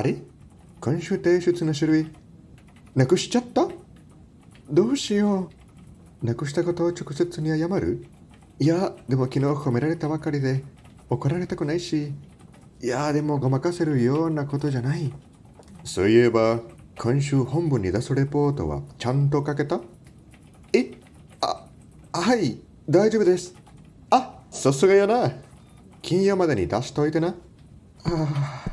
あれ？今週提出の種類、なくしちゃった？どうしよう。なくしたことを直接に謝る？いや、でも昨日褒められたばかりで怒られたくないし、いや、でもごまかせるようなことじゃない。そういえば、今週本部に出すレポートはちゃんと書けた？え？あ、はい、大丈夫です。あ、さすがやな。金曜までに出しといてな。ああ